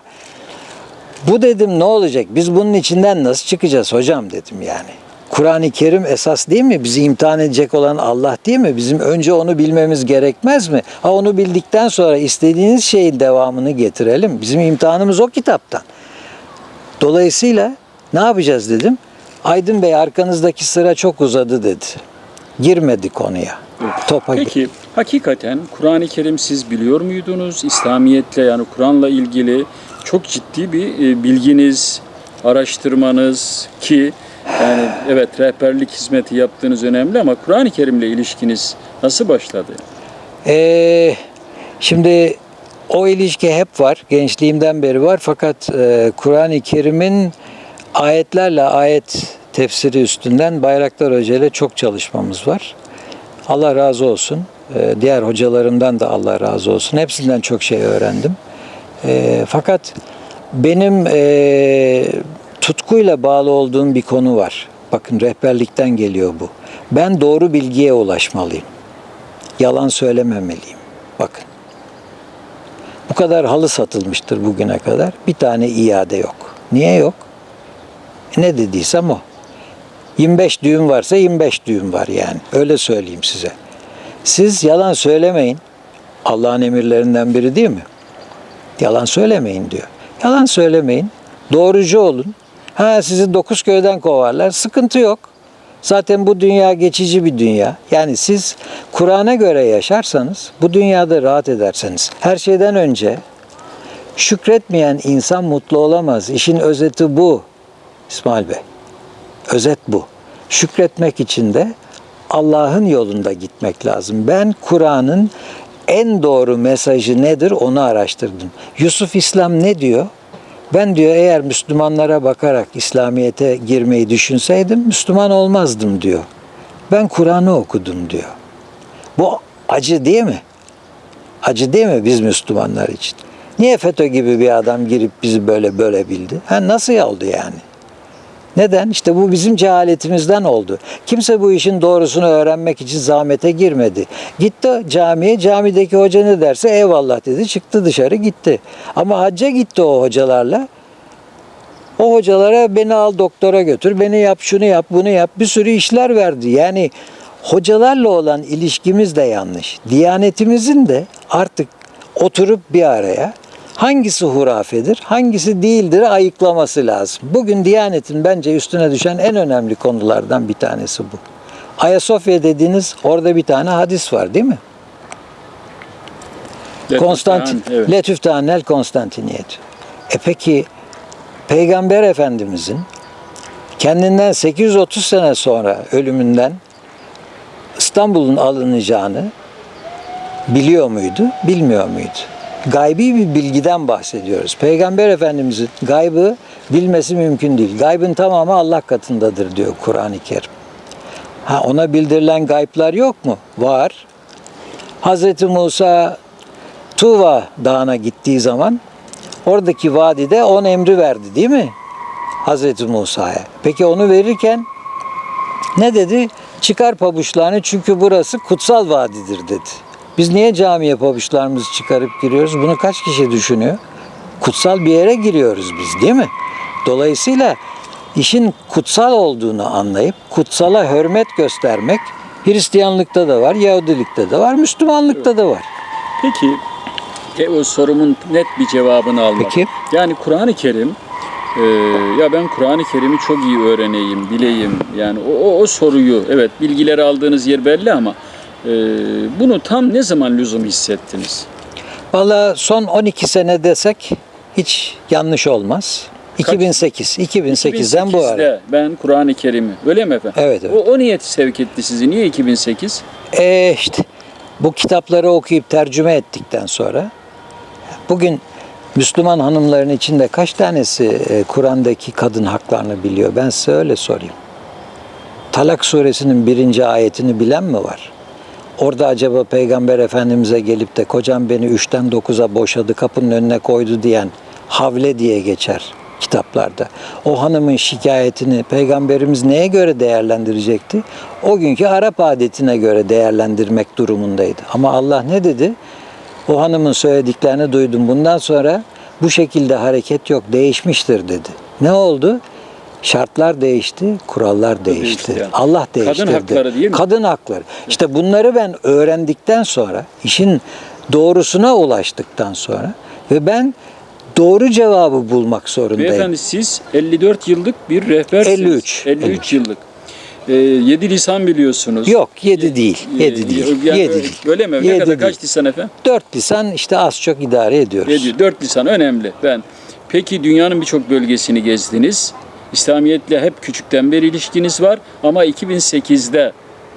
Bu dedim ne olacak? Biz bunun içinden nasıl çıkacağız hocam dedim yani. Kur'an-ı Kerim esas değil mi? Bizi imtihan edecek olan Allah değil mi? Bizim önce onu bilmemiz gerekmez mi? Ha onu bildikten sonra istediğiniz şeyin devamını getirelim. Bizim imtihanımız o kitaptan. Dolayısıyla ne yapacağız dedim. Aydın Bey arkanızdaki sıra çok uzadı dedi. Girmedi konuya. Topa gir- Peki hakikaten Kur'an-ı Kerim siz biliyor muydunuz? İslamiyetle yani Kur'an'la ilgili çok ciddi bir e, bilginiz, araştırmanız ki yani evet rehberlik hizmeti yaptığınız önemli ama Kur'an-ı Kerim'le ilişkiniz nasıl başladı? Ee, şimdi o ilişki hep var. Gençliğimden beri var. Fakat e, Kur'an-ı Kerim'in ayetlerle ayet tefsiri üstünden Bayraktar Hoca ile çok çalışmamız var. Allah razı olsun. Ee, diğer hocalarımdan da Allah razı olsun. Hepsinden çok şey öğrendim. Ee, fakat benim e, tutkuyla bağlı olduğum bir konu var. Bakın rehberlikten geliyor bu. Ben doğru bilgiye ulaşmalıyım yalan söylememeliyim. Bakın. Kadar halı satılmıştır bugüne kadar. Bir tane iade yok. Niye yok? E ne dediysem o. 25 düğüm varsa 25 düğüm var yani. Öyle söyleyeyim size. Siz yalan söylemeyin. Allah'ın emirlerinden biri değil mi? Yalan söylemeyin diyor. Yalan söylemeyin. Doğrucu olun. Ha sizi dokuz köyden kovarlar. Sıkıntı yok. Zaten bu dünya geçici bir dünya. Yani siz Kur'an'a göre yaşarsanız bu dünyada rahat ederseniz. Her şeyden önce şükretmeyen insan mutlu olamaz. İşin özeti bu İsmail Bey. Özet bu. Şükretmek için de Allah'ın yolunda gitmek lazım. Ben Kur'an'ın en doğru mesajı nedir onu araştırdım. Yusuf İslam ne diyor? Ben diyor eğer Müslümanlara bakarak İslamiyet'e girmeyi düşünseydim Müslüman olmazdım diyor. Ben Kur'an'ı okudum diyor. Bu acı değil mi? Acı değil mi biz Müslümanlar için? Niye FETÖ gibi bir adam girip bizi böyle böyle bildi? Ha nasıl oldu yani? Neden? İşte bu bizim cehaletimizden oldu. Kimse bu işin doğrusunu öğrenmek için zahmete girmedi. Gitti camiye, camideki hoca ne derse eyvallah dedi, çıktı dışarı gitti. Ama hacca gitti o hocalarla. O hocalara beni al doktora götür, beni yap, şunu yap, bunu yap, bir sürü işler verdi. Yani hocalarla olan ilişkimiz de yanlış. Diyanetimizin de artık oturup bir araya hangisi hurafedir, hangisi değildir ayıklaması lazım. Bugün Diyanet'in bence üstüne düşen en önemli konulardan bir tanesi bu. Ayasofya dediğiniz orada bir tane hadis var değil mi? Konstantin, Evet. Letüftanel Konstantiniyet. E peki Peygamber Efendimizin kendinden 830 sene sonra ölümünden İstanbul'un alınacağını biliyor muydu, bilmiyor muydu? Gaybi bir bilgiden bahsediyoruz. Peygamber Efendimizin gaybı bilmesi mümkün değil. Gaybın tamamı Allah katındadır diyor Kur'an-ı Kerim. Ha ona bildirilen gayplar yok mu? Var. Hazreti Musa Tuva Dağı'na gittiği zaman oradaki vadide on emri verdi değil mi? Hazreti Musa'ya. Peki onu verirken ne dedi? Çıkar pabuçlarını çünkü burası kutsal vadidir dedi. Biz niye camiye pabuçlarımızı çıkarıp giriyoruz? Bunu kaç kişi düşünüyor? Kutsal bir yere giriyoruz biz değil mi? Dolayısıyla işin kutsal olduğunu anlayıp kutsala hürmet göstermek Hristiyanlıkta da var, Yahudilikte de var, Müslümanlıkta da var. Peki e, o sorumun net bir cevabını almak. Peki. Yani Kur'an-ı Kerim e, ya ben Kur'an-ı Kerim'i çok iyi öğreneyim, bileyim. Yani o, o, o soruyu evet bilgileri aldığınız yer belli ama e, bunu tam ne zaman lüzum hissettiniz? Valla son 12 sene desek hiç yanlış olmaz. 2008, 2008'den bu ara. 2008'de ben Kur'an-ı Kerim'i öyle mi efendim? Evet, evet. O, o niyet sevk etti sizi. Niye 2008? E işte bu kitapları okuyup tercüme ettikten sonra bugün Müslüman hanımların içinde kaç tanesi e, Kur'an'daki kadın haklarını biliyor? Ben size öyle sorayım. Talak suresinin birinci ayetini bilen mi var? Orada acaba Peygamber Efendimiz'e gelip de kocam beni üçten dokuza boşadı kapının önüne koydu diyen havle diye geçer kitaplarda. O hanımın şikayetini Peygamberimiz neye göre değerlendirecekti? O günkü Arap adetine göre değerlendirmek durumundaydı. Ama Allah ne dedi? O hanımın söylediklerini duydum. Bundan sonra bu şekilde hareket yok, değişmiştir dedi. Ne oldu? Şartlar değişti, kurallar değişti. değişti yani. Allah Kadın değiştirdi. hakları değil mi? Kadın hakları. İşte bunları ben öğrendikten sonra, işin doğrusuna ulaştıktan sonra ve ben doğru cevabı bulmak zorundayım. Beyefendi siz 54 yıllık bir rehbersiniz. 53. 53 yıllık. Ee, 7 lisan biliyorsunuz. Yok, yedi değil. Ee, Yedi değil. yani Yedi öyle- değil. Öyle mi? Ne Yedi kadar değil. kaç lisan efendim? Dört lisan işte az çok idare ediyoruz. Ediyor. 4 lisan önemli. Ben Peki dünyanın birçok bölgesini gezdiniz. İslamiyetle hep küçükten beri ilişkiniz var ama 2008'de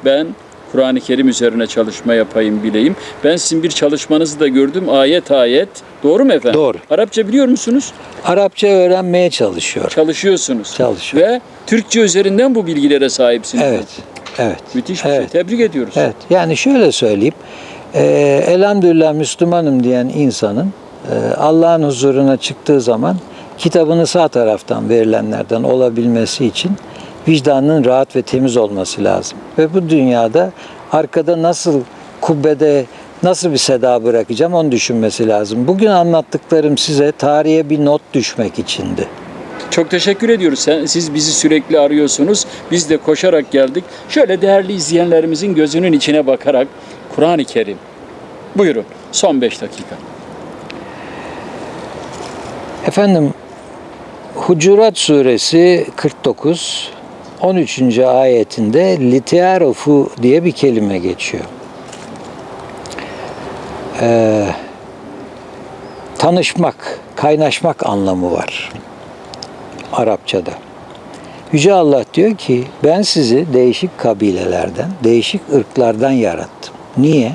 ben Kur'an-ı Kerim üzerine çalışma yapayım bileyim. Ben sizin bir çalışmanızı da gördüm ayet ayet. Doğru mu efendim? Doğru. Arapça biliyor musunuz? Arapça öğrenmeye çalışıyor. Çalışıyorsunuz. Çalışıyor. Ve Türkçe üzerinden bu bilgilere sahipsiniz. Evet. Evet. Müthiş bir Evet. şey. Tebrik ediyoruz. Evet. Yani şöyle söyleyeyim. E, elhamdülillah Müslümanım diyen insanın e, Allah'ın huzuruna çıktığı zaman kitabını sağ taraftan verilenlerden olabilmesi için vicdanının rahat ve temiz olması lazım. Ve bu dünyada arkada nasıl kubbede nasıl bir seda bırakacağım onu düşünmesi lazım. Bugün anlattıklarım size tarihe bir not düşmek içindi. Çok teşekkür ediyoruz. Siz bizi sürekli arıyorsunuz. Biz de koşarak geldik. Şöyle değerli izleyenlerimizin gözünün içine bakarak Kur'an-ı Kerim. Buyurun. Son 5 dakika. Efendim Hucurat suresi 49 13. ayetinde litiarofu diye bir kelime geçiyor. Ee, tanışmak, kaynaşmak anlamı var Arapçada. Yüce Allah diyor ki ben sizi değişik kabilelerden, değişik ırklardan yarattım. Niye?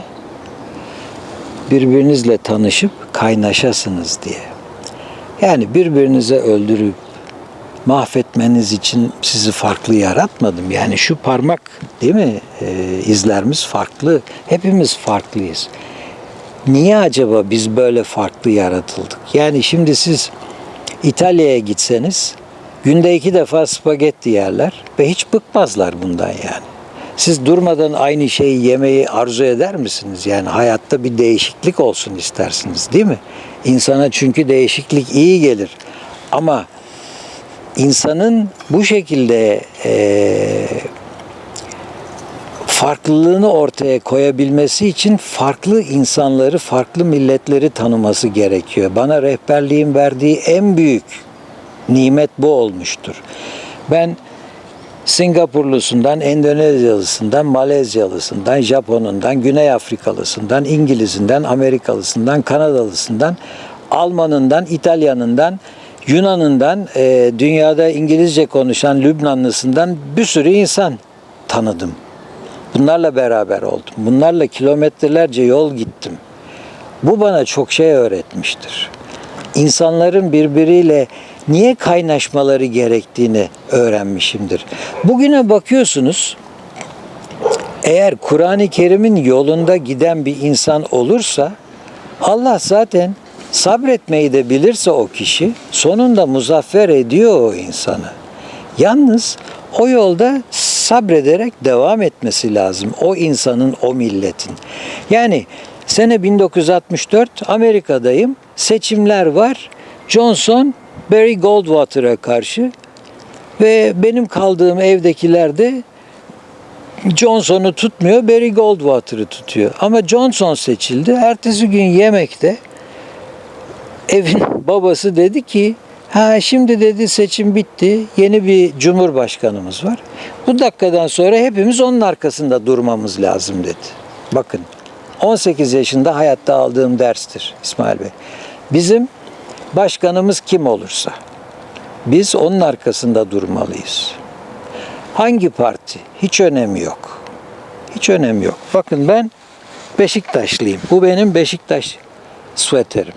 Birbirinizle tanışıp kaynaşasınız diye. Yani birbirinize öldürüp mahvetmeniz için sizi farklı yaratmadım. Yani şu parmak değil mi? Ee, izlerimiz farklı. Hepimiz farklıyız. Niye acaba biz böyle farklı yaratıldık? Yani şimdi siz İtalya'ya gitseniz günde iki defa spagetti yerler ve hiç bıkmazlar bundan yani. Siz durmadan aynı şeyi yemeyi arzu eder misiniz? Yani hayatta bir değişiklik olsun istersiniz değil mi? İnsana çünkü değişiklik iyi gelir. Ama insanın bu şekilde eee farklılığını ortaya koyabilmesi için farklı insanları, farklı milletleri tanıması gerekiyor. Bana rehberliğin verdiği en büyük nimet bu olmuştur. Ben Singapurlusundan, Endonezyalısından, Malezyalısından, Japonundan, Güney Afrikalısından, İngilizinden, Amerikalısından, Kanadalısından, Almanından, İtalyanından, Yunanından, e, dünyada İngilizce konuşan Lübnanlısından bir sürü insan tanıdım. Bunlarla beraber oldum. Bunlarla kilometrelerce yol gittim. Bu bana çok şey öğretmiştir. İnsanların birbiriyle niye kaynaşmaları gerektiğini öğrenmişimdir. Bugüne bakıyorsunuz, eğer Kur'an-ı Kerim'in yolunda giden bir insan olursa, Allah zaten sabretmeyi de bilirse o kişi, sonunda muzaffer ediyor o insanı. Yalnız o yolda sabrederek devam etmesi lazım. O insanın, o milletin. Yani sene 1964 Amerika'dayım. Seçimler var. Johnson Barry Goldwater'a karşı ve benim kaldığım evdekiler de Johnson'u tutmuyor, Barry Goldwater'ı tutuyor. Ama Johnson seçildi. Ertesi gün yemekte evin babası dedi ki Ha şimdi dedi seçim bitti. Yeni bir cumhurbaşkanımız var. Bu dakikadan sonra hepimiz onun arkasında durmamız lazım dedi. Bakın 18 yaşında hayatta aldığım derstir İsmail Bey. Bizim başkanımız kim olursa biz onun arkasında durmalıyız. Hangi parti? Hiç önemi yok. Hiç önemi yok. Bakın ben Beşiktaşlıyım. Bu benim Beşiktaş süveterim.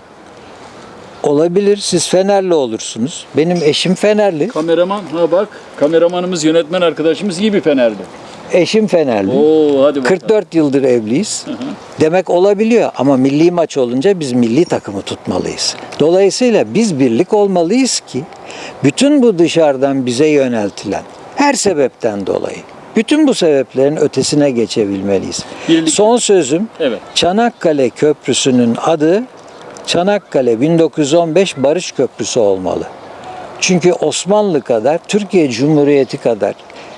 Olabilir siz Fenerli olursunuz. Benim eşim Fenerli. Kameraman ha bak kameramanımız yönetmen arkadaşımız iyi bir Fenerli. Eşim Fenerli. Oo hadi bakalım. 44 yıldır evliyiz. Demek olabiliyor ama milli maç olunca biz milli takımı tutmalıyız. Dolayısıyla biz birlik olmalıyız ki bütün bu dışarıdan bize yöneltilen her sebepten dolayı bütün bu sebeplerin ötesine geçebilmeliyiz. Birlik- Son sözüm Evet. Çanakkale Köprüsü'nün adı Çanakkale 1915 Barış Köprüsü olmalı. Çünkü Osmanlı kadar, Türkiye Cumhuriyeti kadar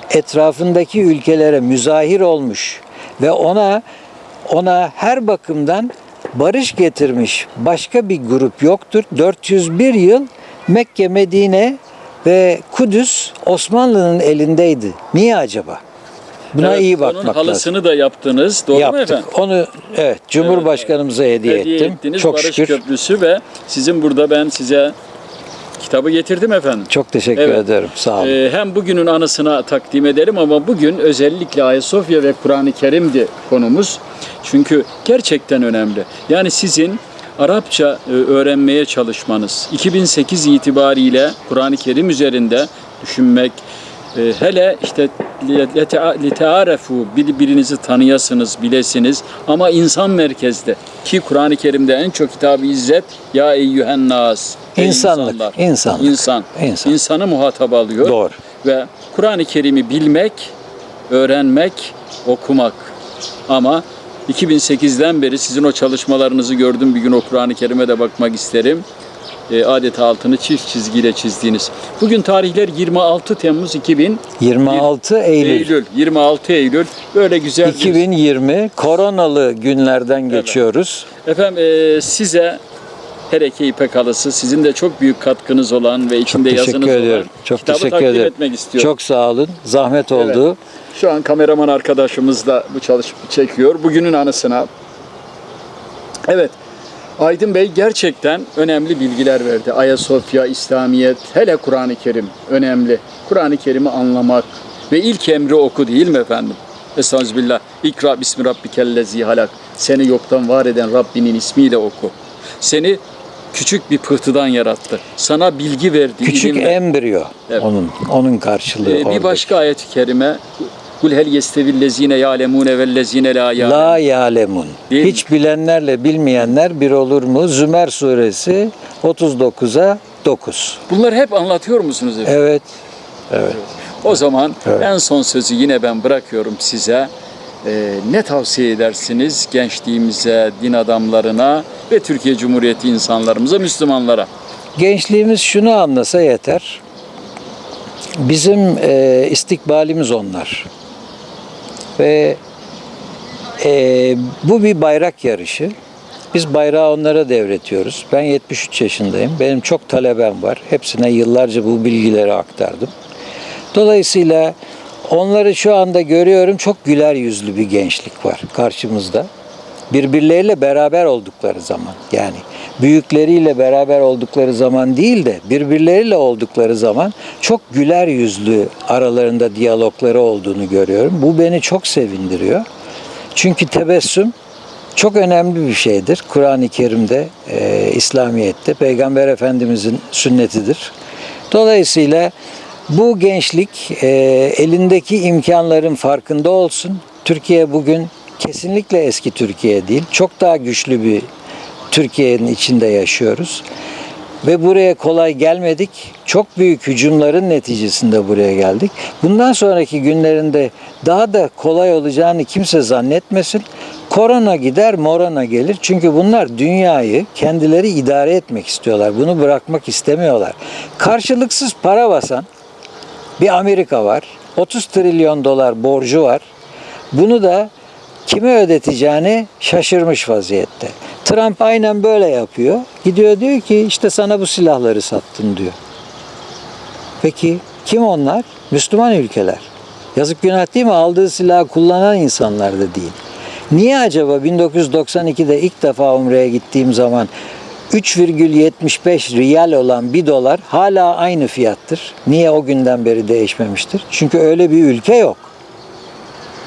etrafındaki ülkelere müzahir olmuş ve ona ona her bakımdan barış getirmiş başka bir grup yoktur. 401 yıl Mekke, Medine ve Kudüs Osmanlı'nın elindeydi. Niye acaba? Buna Evet, iyi Onun bakmak lazım. halısını da yaptınız. Doğru mu Yaptık. efendim? Onu evet Cumhurbaşkanımıza hediye, Hediye ettim. ettiniz Çok Barış şükür. Köprüsü ve sizin burada ben size kitabı getirdim efendim. Çok teşekkür Evet. ederim. Sağ olun. Ee, hem bugünün anısına takdim edelim ama bugün özellikle Ayasofya ve Kur'an-ı Kerim'di konumuz. Çünkü gerçekten önemli. Yani sizin Arapça e, öğrenmeye çalışmanız, 2008 itibariyle Kur'an-ı Kerim üzerinde düşünmek, e, hele işte letearefu birbirinizi tanıyasınız, bilesiniz ama insan merkezde ki Kur'an-ı Kerim'de en çok hitabı izzet ya eyyühen nas İnsanlık, insanlar. insanlık. İnsan. İnsan. İnsanı muhatap alıyor. Doğru. Ve Kur'an-ı Kerim'i bilmek, öğrenmek, okumak. Ama 2008'den beri sizin o çalışmalarınızı gördüm. Bir gün o Kur'an-ı Kerim'e de bakmak isterim. E, adeta altını çift çizgiyle çizdiğiniz. Bugün tarihler 26 Temmuz 2000 26 Eylül, Eylül. 26 Eylül. Böyle güzel bir 2020 koronalı günlerden geçiyoruz. Efendim e, size Hereke İpek Halısı sizin de çok büyük katkınız olan ve Çok içinde yazınız teşekkür olan ediyorum. Çok kitabı teşekkür takdim ederim. etmek istiyorum. Çok sağ olun. Zahmet Evet. oldu. Şu an kameraman arkadaşımız da bu çalışma çekiyor. Bugünün anısına. Evet. Aydın Bey gerçekten önemli bilgiler verdi. Ayasofya, İslamiyet, hele Kur'an-ı Kerim önemli. Kur'an-ı Kerim'i anlamak ve ilk emri oku değil mi efendim? Estağfirullah. İkra bismi rabbikellezi halak. Seni yoktan var eden Rabbinin ismiyle oku. Seni küçük bir pıhtıdan yarattı. Sana bilgi verdi. Küçük ilim verdi. embriyo Evet. onun onun karşılığı Ee, bir orada. başka ayet-i kerime Kul hel yestevillezine ya'lemune vellezine la ya'lemun. La yalemun. Hiç bilenlerle bilmeyenler bir olur mu? Zümer suresi 39'a 9. Bunları hep anlatıyor musunuz efendim? Evet. Evet. O zaman Evet. en son sözü yine ben bırakıyorum size. Ee, ne tavsiye edersiniz gençliğimize, din adamlarına ve Türkiye Cumhuriyeti insanlarımıza, Müslümanlara? Gençliğimiz şunu anlasa yeter. Bizim e, istikbalimiz onlar. Ve e, bu bir bayrak yarışı. Biz bayrağı onlara devretiyoruz. Ben 73 yaşındayım. Benim çok talebem var. Hepsine yıllarca bu bilgileri aktardım. Dolayısıyla onları şu anda görüyorum çok güler yüzlü bir gençlik var karşımızda. Birbirleriyle beraber oldukları zaman yani büyükleriyle beraber oldukları zaman değil de birbirleriyle oldukları zaman çok güler yüzlü aralarında diyalogları olduğunu görüyorum. Bu beni çok sevindiriyor. Çünkü tebessüm çok önemli bir şeydir. Kur'an-ı Kerim'de, e, İslamiyet'te Peygamber Efendimizin sünnetidir. Dolayısıyla bu gençlik e, elindeki imkanların farkında olsun. Türkiye bugün kesinlikle eski Türkiye değil. Çok daha güçlü bir Türkiye'nin içinde yaşıyoruz. Ve buraya kolay gelmedik. Çok büyük hücumların neticesinde buraya geldik. Bundan sonraki günlerinde daha da kolay olacağını kimse zannetmesin. Korona gider, morona gelir. Çünkü bunlar dünyayı kendileri idare etmek istiyorlar. Bunu bırakmak istemiyorlar. Karşılıksız para basan bir Amerika var. 30 trilyon dolar borcu var. Bunu da kime ödeteceğini şaşırmış vaziyette. Trump aynen böyle yapıyor. Gidiyor diyor ki işte sana bu silahları sattım diyor. Peki kim onlar? Müslüman ülkeler. Yazık günah değil mi? Aldığı silahı kullanan insanlar da değil. Niye acaba 1992'de ilk defa Umre'ye gittiğim zaman 3,75 riyal olan bir dolar hala aynı fiyattır. Niye o günden beri değişmemiştir? Çünkü öyle bir ülke yok.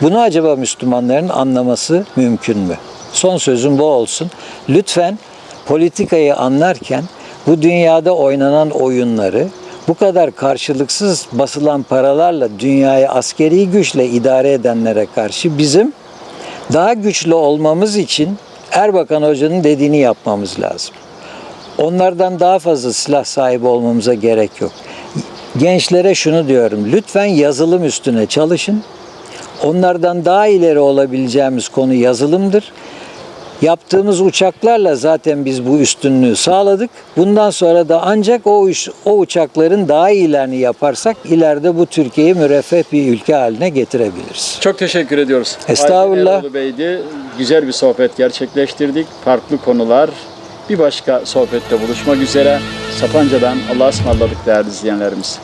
Bunu acaba Müslümanların anlaması mümkün mü? Son sözüm bu olsun. Lütfen politikayı anlarken bu dünyada oynanan oyunları bu kadar karşılıksız basılan paralarla dünyayı askeri güçle idare edenlere karşı bizim daha güçlü olmamız için Erbakan Hoca'nın dediğini yapmamız lazım. Onlardan daha fazla silah sahibi olmamıza gerek yok. Gençlere şunu diyorum. Lütfen yazılım üstüne çalışın. Onlardan daha ileri olabileceğimiz konu yazılımdır. Yaptığımız uçaklarla zaten biz bu üstünlüğü sağladık. Bundan sonra da ancak o, o uçakların daha iyilerini yaparsak ileride bu Türkiye'yi müreffeh bir ülke haline getirebiliriz. Çok teşekkür ediyoruz. Estağfurullah. Aydın Bey'di. Güzel bir sohbet gerçekleştirdik. Farklı konular. Bir başka sohbette buluşmak üzere. Sapanca'dan Allah'a ısmarladık değerli izleyenlerimiz.